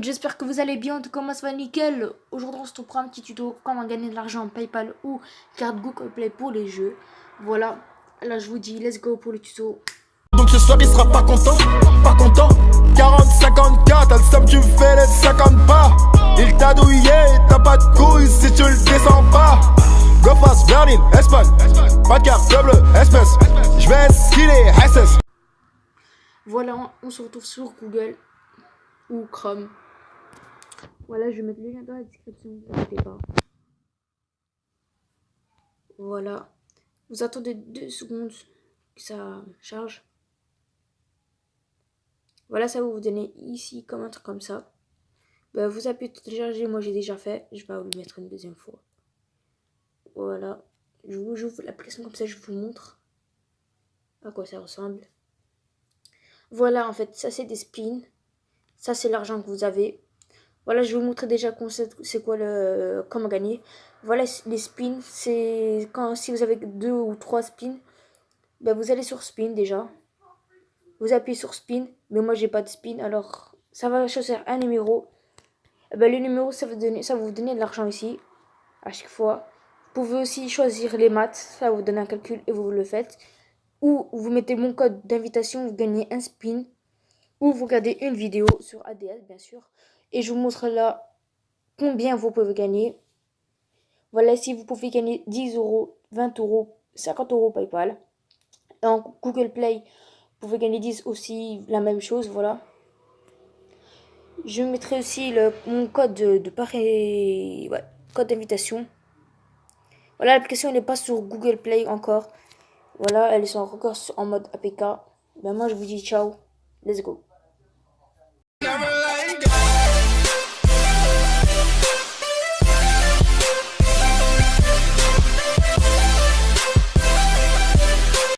monde, j'espère que vous allez bien, en tout cas moi ça va nickel. Aujourd'hui on se trouve un petit tuto comment gagner de l'argent en Paypal ou carte Google Play pour les jeux. Voilà, là je vous dis let's go pour le tuto. Donc ce soir il sera pas content, pas content. 40, 54, t'as le somme tu fais les 50 pas. Il t'a douillé, t'as pas de couilles si tu le descends pas. Go fast, Berlin, Espagne, pas de carte double, espèce. Je vais skiller, SS Voilà, on se retrouve sur Google ou Chrome. Voilà, je vais mettre le lien dans la description, vous inquiétez pas. Voilà. Vous attendez deux secondes que ça charge. Voilà, ça va vous donner ici comme un truc comme ça. Ben, vous appuyez télécharger, moi j'ai déjà fait. Je vais vous le mettre une deuxième fois. Voilà. Je vous la l'application comme ça, je vous montre à quoi ça ressemble. Voilà, en fait, ça c'est des spins. Ça, c'est l'argent que vous avez. Voilà, je vais vous montrer déjà c'est quoi le comment gagner. Voilà les spins, c'est quand si vous avez deux ou trois spins, ben vous allez sur spin déjà. Vous appuyez sur spin, mais moi j'ai pas de spin, alors ça va choisir un numéro. Eh ben, le numéro ça va ça vous donner de l'argent ici à chaque fois. Vous pouvez aussi choisir les maths, ça vous donne un calcul et vous le faites. Ou vous mettez mon code d'invitation, vous gagnez un spin ou vous regardez une vidéo sur ADS bien sûr et je vous montre là combien vous pouvez gagner. Voilà, si vous pouvez gagner 10 euros, 20 euros, 50 euros PayPal. En Google Play, vous pouvez gagner 10 aussi, la même chose, voilà. Je mettrai aussi mon code de, code d'invitation. Voilà, l'application n'est pas sur Google Play encore. Voilà, elle est encore en mode APK. Ben moi je vous dis ciao, let's go.